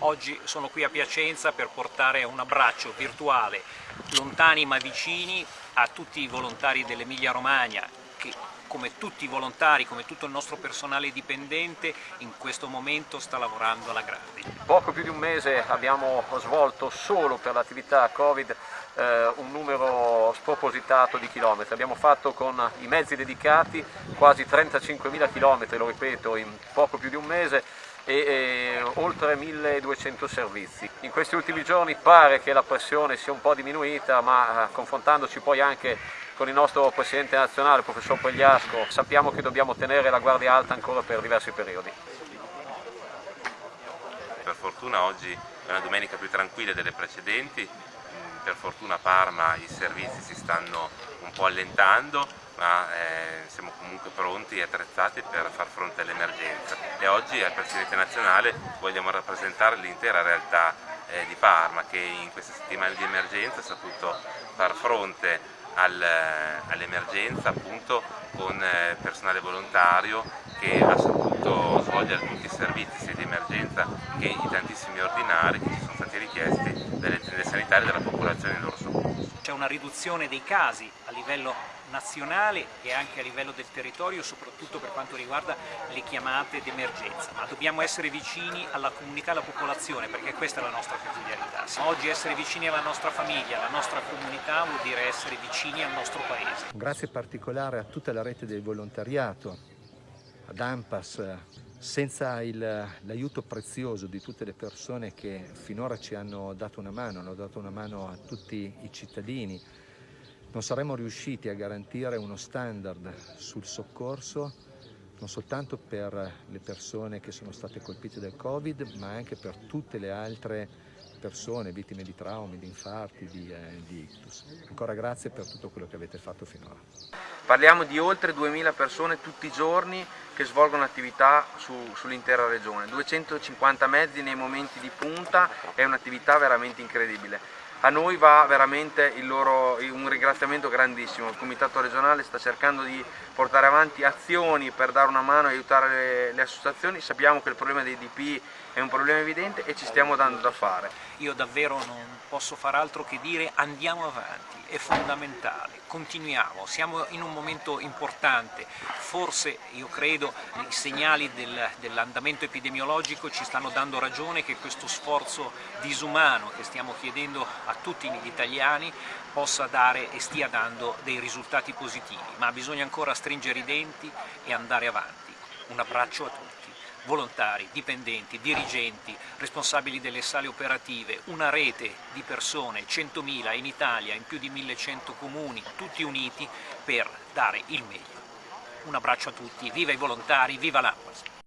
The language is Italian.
Oggi sono qui a Piacenza per portare un abbraccio virtuale, lontani ma vicini, a tutti i volontari dell'Emilia Romagna che come tutti i volontari, come tutto il nostro personale dipendente, in questo momento sta lavorando alla grande. Poco più di un mese abbiamo svolto solo per l'attività Covid eh, un numero spropositato di chilometri. Abbiamo fatto con i mezzi dedicati quasi 35.000 chilometri, lo ripeto, in poco più di un mese e, oltre 1200 servizi. In questi ultimi giorni pare che la pressione sia un po' diminuita, ma eh, confrontandoci poi anche con il nostro Presidente nazionale, Professor Pagliasco, sappiamo che dobbiamo tenere la guardia alta ancora per diversi periodi. Per fortuna oggi è una domenica più tranquilla delle precedenti, per fortuna a Parma i servizi si stanno un po' allentando, ma eh, siamo comunque pronti e attrezzati per far fronte all'emergenza e oggi al Presidente nazionale vogliamo rappresentare l'intera realtà eh, di Parma che in queste settimane di emergenza ha saputo far fronte al, all'emergenza appunto con eh, personale volontario che ha saputo svolgere tutti i servizi sia di emergenza che i tantissimi ordinari che ci sono stati richiesti dalle aziende sanitarie e dalla popolazione in loro soccorso. C'è una riduzione dei casi a livello nazionale e anche a livello del territorio, soprattutto per quanto riguarda le chiamate d'emergenza, ma dobbiamo essere vicini alla comunità alla popolazione perché questa è la nostra quotidianità. Oggi essere vicini alla nostra famiglia, alla nostra comunità vuol dire essere vicini al nostro paese. Un grazie particolare a tutta la rete del volontariato, ad AMPAS, senza l'aiuto prezioso di tutte le persone che finora ci hanno dato una mano, hanno dato una mano a tutti i cittadini, non saremmo riusciti a garantire uno standard sul soccorso non soltanto per le persone che sono state colpite dal Covid, ma anche per tutte le altre persone vittime di traumi, di infarti, di, eh, di ictus. Ancora grazie per tutto quello che avete fatto finora. Parliamo di oltre 2000 persone tutti i giorni che svolgono attività su, sull'intera regione, 250 mezzi nei momenti di punta, è un'attività veramente incredibile a noi va veramente loro, un ringraziamento grandissimo, il Comitato regionale sta cercando di portare avanti azioni per dare una mano e aiutare le, le, associazioni, sappiamo che il problema dei DP è un problema evidente e ci stiamo dando da fare. Io davvero non posso far altro che dire andiamo avanti, è fondamentale, continuiamo, siamo in un momento importante, forse io credo i segnali del, dell'andamento epidemiologico ci stanno dando ragione che questo sforzo disumano che stiamo chiedendo a tutti gli italiani possa dare e stia dando dei risultati positivi, ma bisogna ancora stringere i denti e andare avanti. Un abbraccio a tutti volontari, dipendenti, dirigenti, responsabili delle sale operative, una rete di persone, 100.000 in Italia, in più di 1100 comuni, tutti uniti per dare il meglio. Un abbraccio a tutti, viva i volontari, viva l'Ampas!